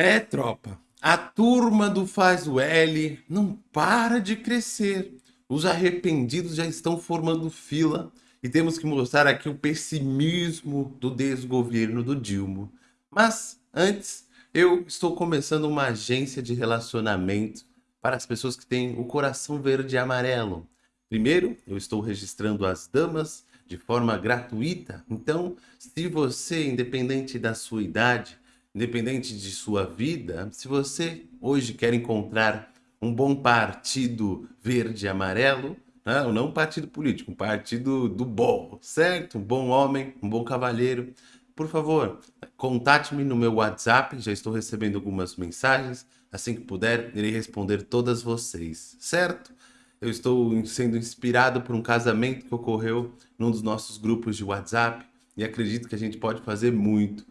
É, tropa. A turma do Faz o L não para de crescer. Os arrependidos já estão formando fila e temos que mostrar aqui o pessimismo do desgoverno do Dilma. Mas antes, eu estou começando uma agência de relacionamento para as pessoas que têm o coração verde e amarelo. Primeiro, eu estou registrando as damas de forma gratuita. Então, se você, independente da sua idade, independente de sua vida, se você hoje quer encontrar um bom partido verde e amarelo, né? não um partido político, um partido do bom, certo? Um bom homem, um bom cavalheiro. Por favor, contate-me no meu WhatsApp, já estou recebendo algumas mensagens. Assim que puder, irei responder todas vocês, certo? Eu estou sendo inspirado por um casamento que ocorreu num dos nossos grupos de WhatsApp e acredito que a gente pode fazer muito.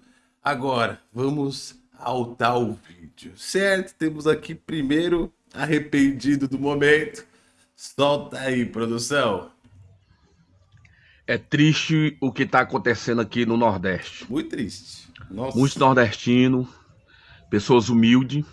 Agora, vamos ao tal vídeo, certo? Temos aqui primeiro arrependido do momento. Solta aí, produção. É triste o que está acontecendo aqui no Nordeste. Muito triste. Nossa. Muitos nordestinos, pessoas humildes,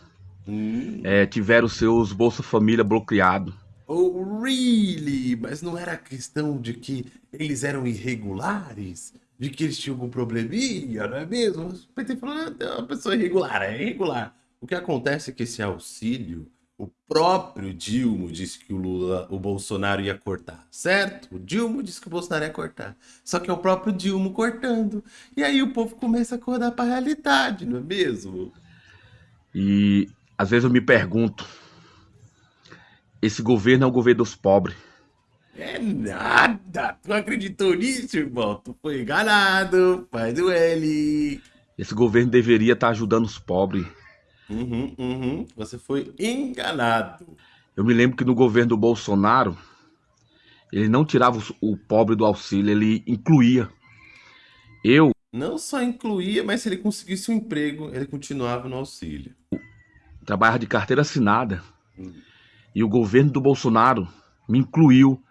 hum. é, tiveram seus Bolsa Família bloqueados. Oh, really? Mas não era questão de que eles eram irregulares? De que eles tinham algum probleminha, não é mesmo? O PT falou, é uma pessoa irregular, é irregular. O que acontece é que esse auxílio, o próprio Dilma disse que o Lula, o Bolsonaro ia cortar, certo? O Dilma disse que o Bolsonaro ia cortar. Só que é o próprio Dilma cortando. E aí o povo começa a acordar para a realidade, não é mesmo? E às vezes eu me pergunto, esse governo é o governo dos pobres. É nada. Tu acreditou nisso, irmão? Tu foi enganado. Faz o L. Esse governo deveria estar tá ajudando os pobres. Uhum, uhum. Você foi enganado. Eu me lembro que no governo do Bolsonaro, ele não tirava o pobre do auxílio, ele incluía. Eu. Não só incluía, mas se ele conseguisse um emprego, ele continuava no auxílio. Trabalhava de carteira assinada. Hum. E o governo do Bolsonaro me incluiu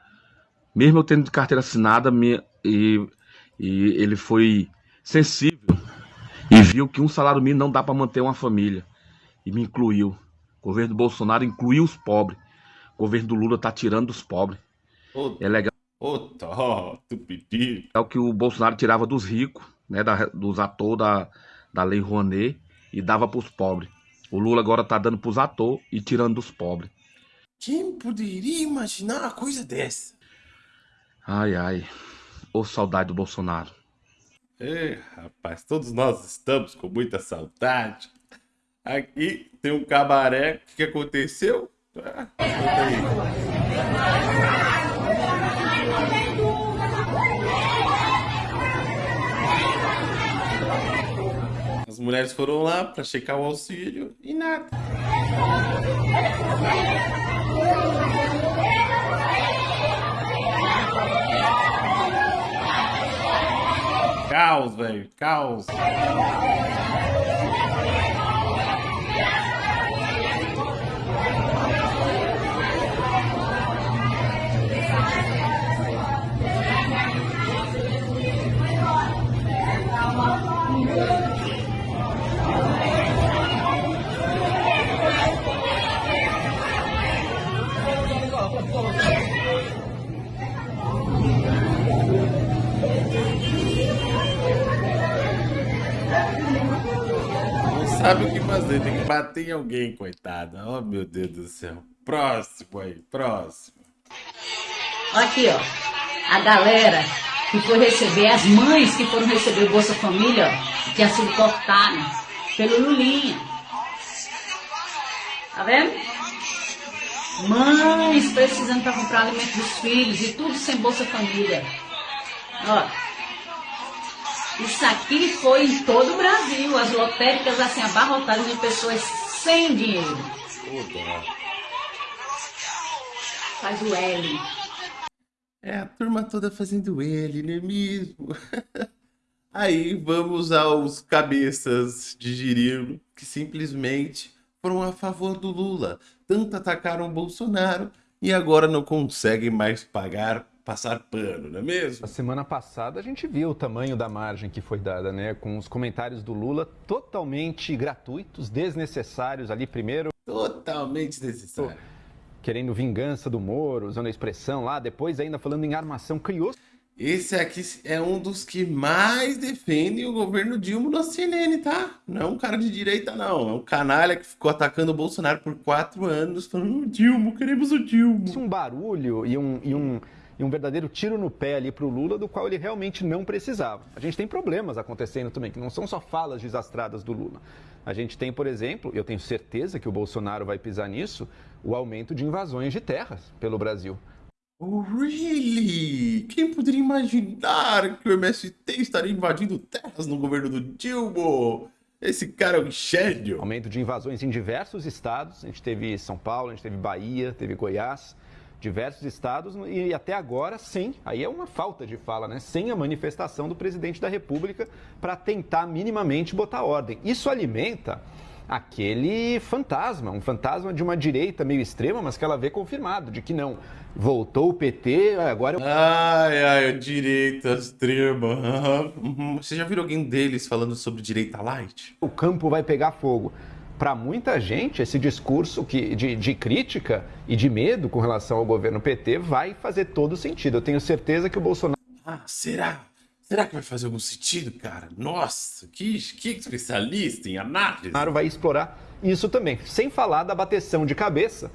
mesmo eu tendo carteira assinada, me, e, e ele foi sensível e viu que um salário mínimo não dá para manter uma família. E me incluiu. O governo do Bolsonaro incluiu os pobres. O governo do Lula tá tirando dos pobres. Oh, é legal. Ô, oh, tu pediu. É o que o Bolsonaro tirava dos ricos, né, da, dos atores da, da Lei Rouanet e dava para os pobres. O Lula agora tá dando para os atores e tirando dos pobres. Quem poderia imaginar uma coisa dessa? Ai, ai. Ô saudade do Bolsonaro. É, rapaz, todos nós estamos com muita saudade. Aqui tem um cabaré. O que aconteceu? Ah, As mulheres foram lá para checar o auxílio e nada. Cows, babe. Cows. Sabe o que fazer, tem que bater em alguém, coitada. Oh, meu Deus do céu. Próximo aí, próximo. Aqui, ó. A galera que foi receber, as mães que foram receber o Bolsa Família, que tinha sido cortada pelo Lulinha. Tá vendo? Mães precisando para comprar alimento dos filhos e tudo sem Bolsa Família. Ó. Isso aqui foi em todo o Brasil, as lotéricas assim abarrotadas de pessoas sem dinheiro. Faz o L. É a turma toda fazendo L, não é mesmo? Aí vamos aos cabeças de girino que simplesmente foram a favor do Lula. Tanto atacaram o Bolsonaro e agora não conseguem mais pagar passar pano, não é mesmo? A semana passada a gente viu o tamanho da margem que foi dada, né? Com os comentários do Lula totalmente gratuitos, desnecessários ali primeiro. Totalmente desnecessário. Querendo vingança do Moro, usando a expressão lá, depois ainda falando em armação, criou esse aqui é um dos que mais defendem o governo Dilma na CNN, tá? Não é um cara de direita, não. É um canalha que ficou atacando o Bolsonaro por quatro anos, falando, Dilma, queremos o Dilma. Um barulho e um, e um, e um verdadeiro tiro no pé ali pro Lula, do qual ele realmente não precisava. A gente tem problemas acontecendo também, que não são só falas desastradas do Lula. A gente tem, por exemplo, eu tenho certeza que o Bolsonaro vai pisar nisso, o aumento de invasões de terras pelo Brasil. Oh, really? Quem poderia imaginar que o MST estaria invadindo terras no governo do Dilma? Esse cara é um gênio. Aumento de invasões em diversos estados. A gente teve São Paulo, a gente teve Bahia, teve Goiás, diversos estados e até agora sem, aí é uma falta de fala, né? Sem a manifestação do presidente da República para tentar minimamente botar ordem. Isso alimenta aquele fantasma, um fantasma de uma direita meio extrema, mas que ela vê confirmado, de que não. Voltou o PT, agora... Ai, ai, direita extrema. Você já viu alguém deles falando sobre direita light? O campo vai pegar fogo. Para muita gente, esse discurso que, de, de crítica e de medo com relação ao governo PT vai fazer todo sentido. Eu tenho certeza que o Bolsonaro... Ah, será? Será que vai fazer algum sentido, cara? Nossa, que, que especialista em análise. Bolsonaro vai explorar isso também, sem falar da bateção de cabeça.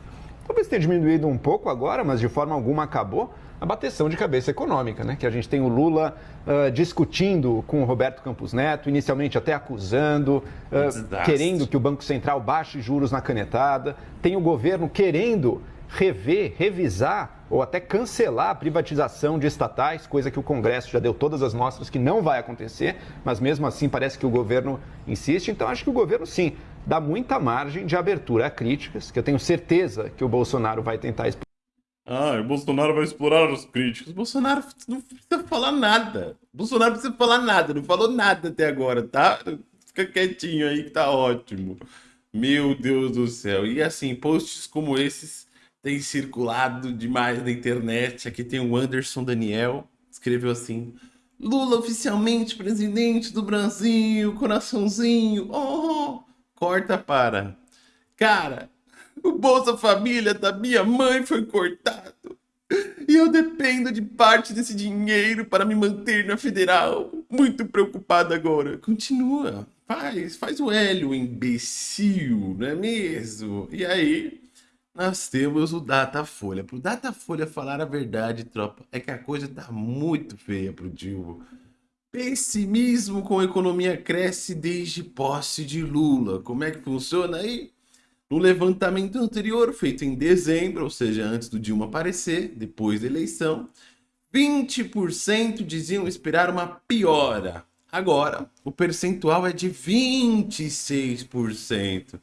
Talvez tenha diminuído um pouco agora, mas de forma alguma acabou a bateção de cabeça econômica, né? Que a gente tem o Lula uh, discutindo com o Roberto Campos Neto, inicialmente até acusando, uh, querendo que o Banco Central baixe juros na canetada. Tem o governo querendo rever, revisar ou até cancelar a privatização de estatais, coisa que o Congresso já deu todas as mostras que não vai acontecer, mas mesmo assim parece que o governo insiste. Então acho que o governo sim dá muita margem de abertura a críticas, que eu tenho certeza que o Bolsonaro vai tentar explorar. Ah, o Bolsonaro vai explorar as críticas. O Bolsonaro não precisa falar nada. Bolsonaro precisa falar nada, não falou nada até agora, tá? Fica quietinho aí que tá ótimo. Meu Deus do céu. E assim, posts como esses tem circulado demais na internet. Aqui tem o Anderson Daniel, escreveu assim: Lula oficialmente presidente do Brasil, coraçãozinho. Oh, corta para. Cara, o Bolsa Família da minha mãe foi cortado. E eu dependo de parte desse dinheiro para me manter na federal. Muito preocupado agora. Continua. Faz, faz o Hélio, imbecil, não é mesmo? E aí, nós temos o Datafolha. Pro Datafolha falar a verdade, tropa, é que a coisa tá muito feia pro Dilma. Pessimismo com a economia cresce desde posse de Lula. Como é que funciona aí? No levantamento anterior, feito em dezembro, ou seja, antes do Dilma aparecer, depois da eleição, 20% diziam esperar uma piora. Agora, o percentual é de 26%.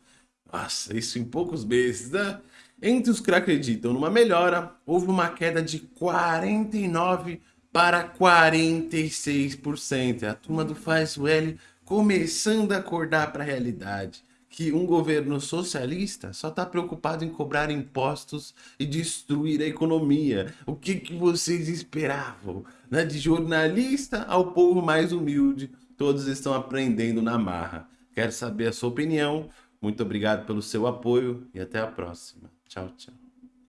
Nossa, isso em poucos meses, né? Entre os que acreditam numa melhora, houve uma queda de 49% para 46%. É a turma do Faz o L começando a acordar para a realidade. Que um governo socialista só está preocupado em cobrar impostos e destruir a economia. O que, que vocês esperavam? Né? De jornalista ao povo mais humilde, todos estão aprendendo na marra. Quero saber a sua opinião. Muito obrigado pelo seu apoio e até a próxima. Tchau, tchau.